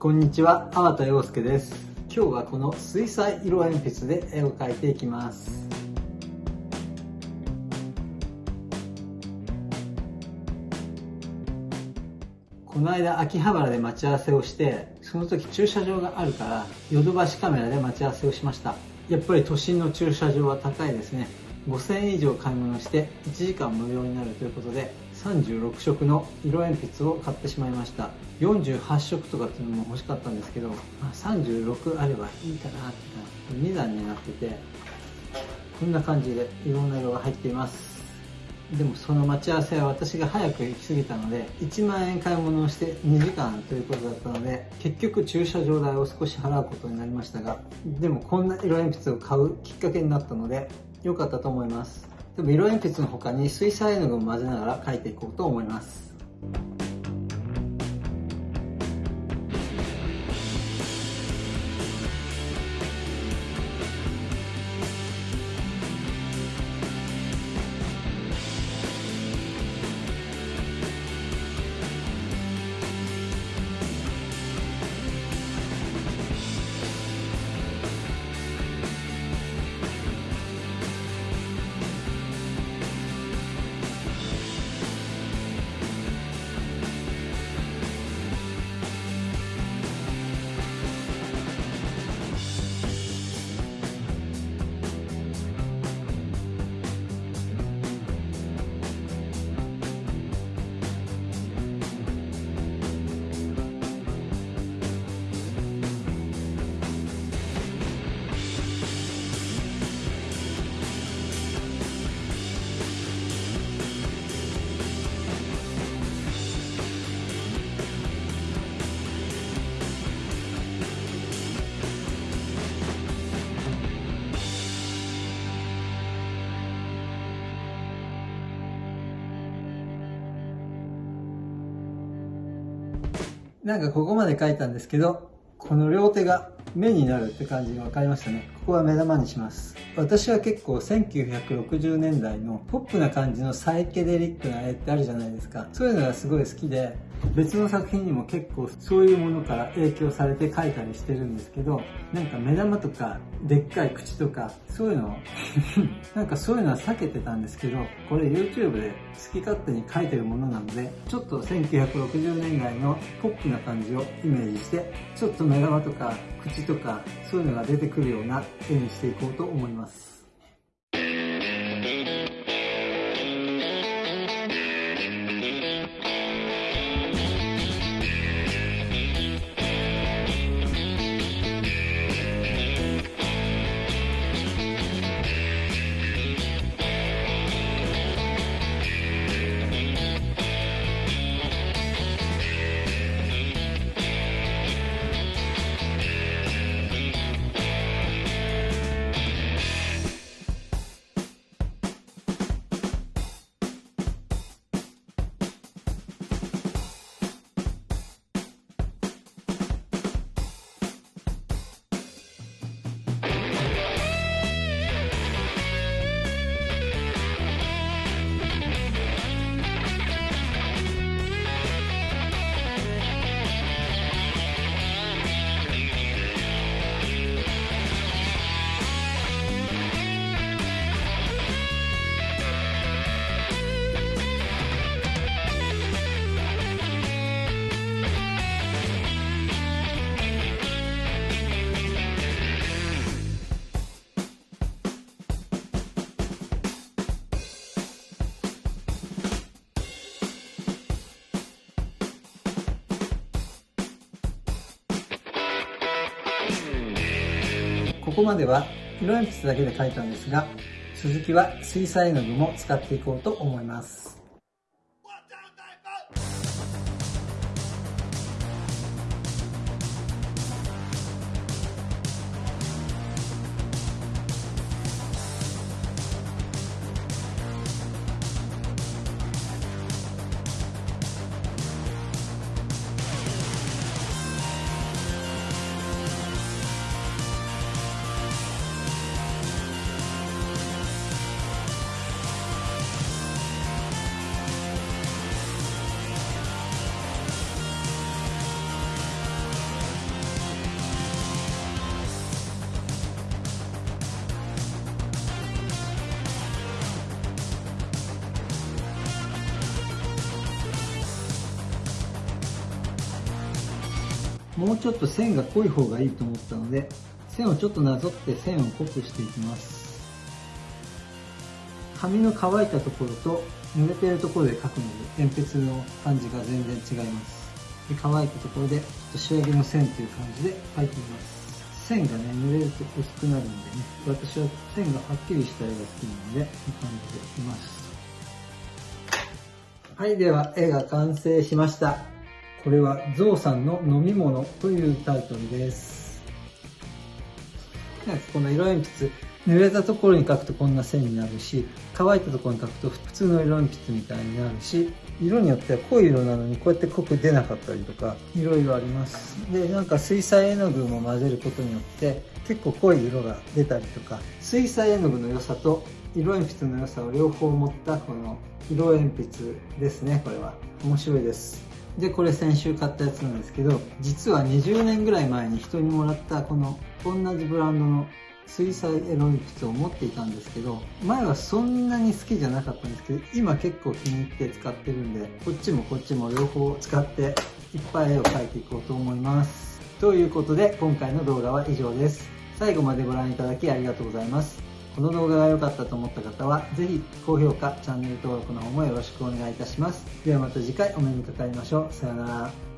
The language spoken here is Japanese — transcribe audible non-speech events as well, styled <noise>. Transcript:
こんにちは、粟田洋介です。今日はこの水彩色鉛筆で絵を描いていきます。この間秋葉原で待ち合わせをして、その時駐車場があるから、ヨドバシカメラで待ち合わせをしました。やっぱり都心の駐車場は高いですね。5000円以上買い物して1時間無料になるということで36色の色鉛筆を買ってしまいました。48色とかっていうのも欲しかったんですけど、まあ、36あればいいかなって2段になっててこんな感じでいろんな色が入っています。でもその待ち合わせは私が早く行き過ぎたので1万円買い物をして2時間ということだったので結局駐車場代を少し払うことになりましたがでもこんな色鉛筆を買うきっかけになったので良かったと思います。色鉛筆の他に水彩絵の具を混ぜながら描いていこうと思います。なんかここまで描いたんですけどこの両手が目になるって感じが分かりましたね。ここは目玉にします。私は結構1960年代のポップな感じのサイケデリックな絵ってあるじゃないですか。そういうのがすごい好きで別の作品にも結構そういうものから影響されて描いたりしてるんですけどなんか目玉とかでっかい口とかそういうの <laughs> なんかそういうのは避けてたんですけどこれ YouTube で好き勝手に書いてるものなのでちょっと1960年代のポップな感じをイメージしてちょっと目玉とか口とかそういうのが出てくるような絵にしていこうと思います。ここまでは色鉛筆だけで描いたんですが続きは水彩絵の具も使っていこうと思います。もうちょっと線が濃い方がいいと思ったので線をちょっとなぞって線を濃くしていきます。紙の乾いたところと濡れているところで描くので鉛筆の感じが全然違います。で乾いたところで仕上げの線という感じで描いてみます。線がね濡れると薄くなるんでね私は線がはっきりした絵が好きなのでこうい感じでいきます。はいでは絵が完成しました。これはゾウさんの飲み物というタイトルです。この色鉛筆濡れたところに描くとこんな線になるし乾いたところに描くと普通の色鉛筆みたいになるし色によっては濃い色なのにこうやって濃く出なかったりとかいろいろあります。でなんか水彩絵の具も混ぜることによって結構濃い色が出たりとか水彩絵の具の良さと色鉛筆の良さを両方持ったこの色鉛筆ですねこれは。面白いです。でこれ先週買ったやつなんですけど実は20年ぐらい前に人にもらったこの同じブランドの水彩絵の鉛筆を持っていたんですけど前はそんなに好きじゃなかったんですけど今結構気に入って使ってるんでこっちもこっちも両方使っていっぱい絵を描いていこうと思います。ということで今回の動画は以上です。最後までご覧いただきありがとうございます。この動画が良かったと思った方はぜひ高評価チャンネル登録の方もよろしくお願いいたします。ではまた次回お目にかかりましょう。さようなら。